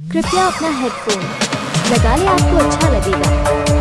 कृपया अपना हेडफोन लगा ले आपको अच्छा लगेगा।